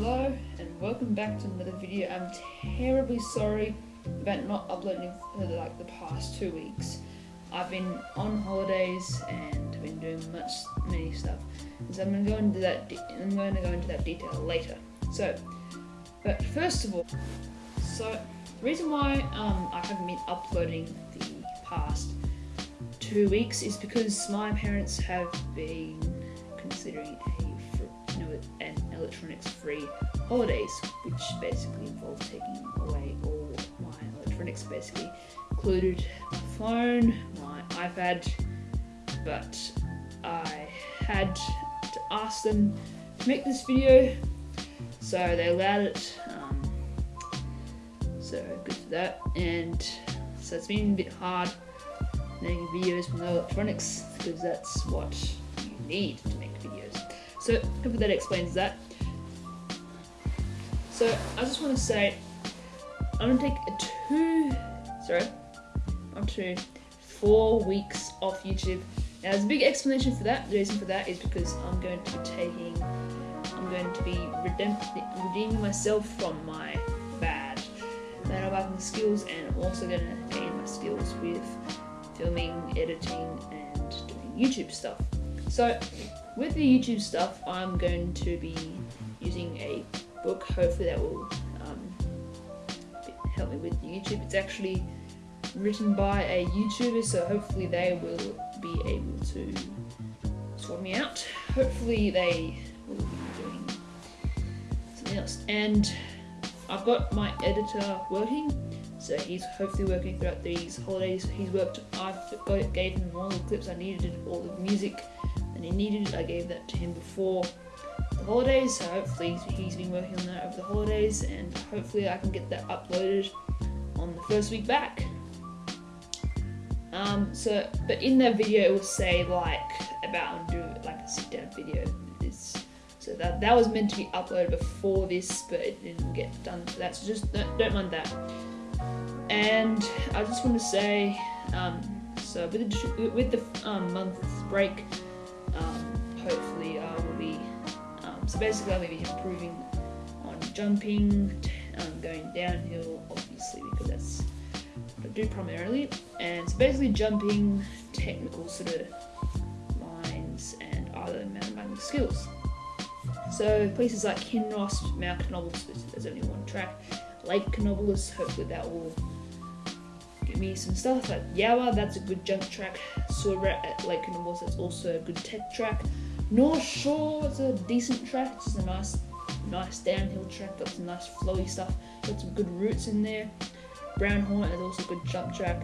Hello and welcome back to another video. I'm terribly sorry about not uploading for like the past two weeks. I've been on holidays and been doing much many stuff. So I'm going to go into that. I'm going to go into that detail later. So, but first of all, so the reason why um, I haven't been uploading the past two weeks is because my parents have been considering a an electronics-free holidays, which basically involves taking away all my electronics, basically included my phone, my iPad, but I had to ask them to make this video, so they allowed it. Um, so good for that, and so it's been a bit hard making videos with no electronics because that's what you need to make videos. So hopefully that explains that. So I just want to say I'm gonna take a two, sorry, up to four weeks off YouTube. Now there's a big explanation for that. The reason for that is because I'm going to be taking, I'm going to be redeeming myself from my bad mountain skills and I'm also to gain my skills with filming, editing and doing YouTube stuff. So with the YouTube stuff, I'm going to be using a book, hopefully that will um, help me with YouTube. It's actually written by a YouTuber, so hopefully they will be able to sort me out. Hopefully they will be doing something else. And I've got my editor working, so he's hopefully working throughout these holidays. He's worked, I've got, gave him all the clips I needed, and all the music that he needed. It. I gave that to him before the holidays, so hopefully he's been working on that over the holidays, and hopefully I can get that uploaded on the first week back. Um, so, but in that video it will say like about do like a sit down video. So that that was meant to be uploaded before this, but it didn't get done for that. So just don't, don't mind that. And I just want to say, um, so with the with the um, month break, um, hopefully I will be. Um, so basically, I'll be improving on jumping, um, going downhill, obviously because that's what I do primarily. And so basically, jumping, technical sort of lines, and other mountain biking skills. So places like Kinross, Mount Canobolas, there's only one track. Lake Canobolas, hopefully that will me some stuff. Like Yowa, that's a good jump track. Sorret at Lake Canobolas, that's also a good tech track. North Shore, it's a decent track. It's a nice, nice downhill track. Got some nice flowy stuff. Got some good roots in there. Brown Hornet is also a good jump track.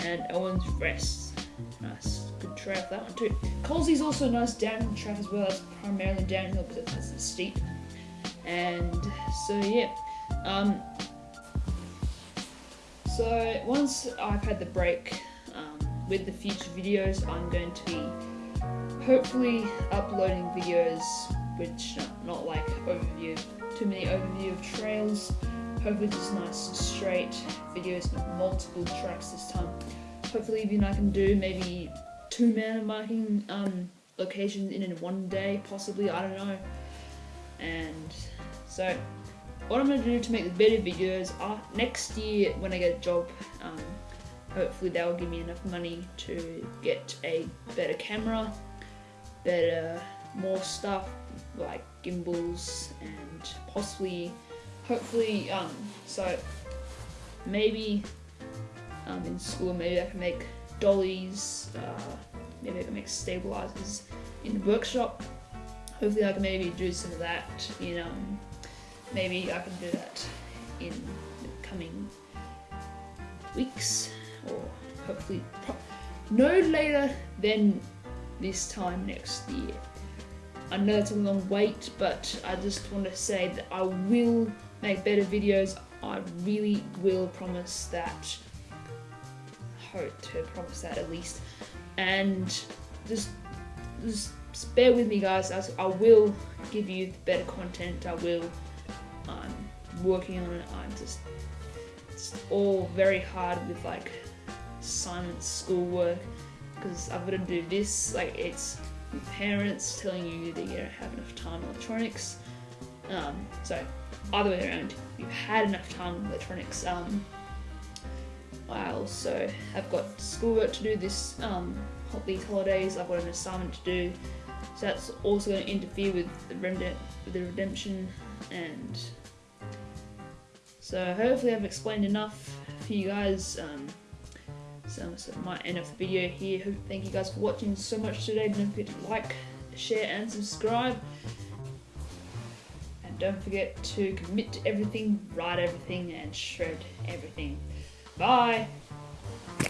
And Owen's Rest, nice, good track that one too. Colsey's also a nice downhill track as well. It's primarily downhill because it's steep. And so yeah. Um, so once I've had the break um, with the future videos, I'm going to be hopefully uploading videos which not, not like overview, too many overview of trails. Hopefully just nice straight videos with multiple tracks this time. Hopefully even I can do maybe two mountain biking um, locations in one day, possibly, I don't know. And so what I'm going to do to make better videos uh, next year when I get a job, um, hopefully that will give me enough money to get a better camera, better, more stuff like gimbals and possibly, hopefully, um, so maybe um, in school maybe I can make dollies, uh, maybe I can make stabilizers in the workshop. Hopefully I can maybe do some of that in um, maybe I can do that in the coming weeks or hopefully no later than this time next year. I know it's a long wait, but I just want to say that I will make better videos. I really will promise that. Hope to promise that at least. And just, just bear with me, guys. I will give you better content. I will I'm working on it. I'm just it's all very hard with like assignments, schoolwork, because I've got to do this. Like it's parents telling you that you don't have enough time electronics, Um, so either way around, you've had enough time with electronics. Um, I also have got schoolwork to do this um, these holidays. I've got an assignment to do, so that's also going to interfere with the, with the redemption. And so hopefully I've explained enough for you guys. Um, so, so might end off the video here. Thank you guys for watching so much today. Don't forget to like, share, and subscribe. And don't forget to commit to everything, write everything, and shred everything. Bye.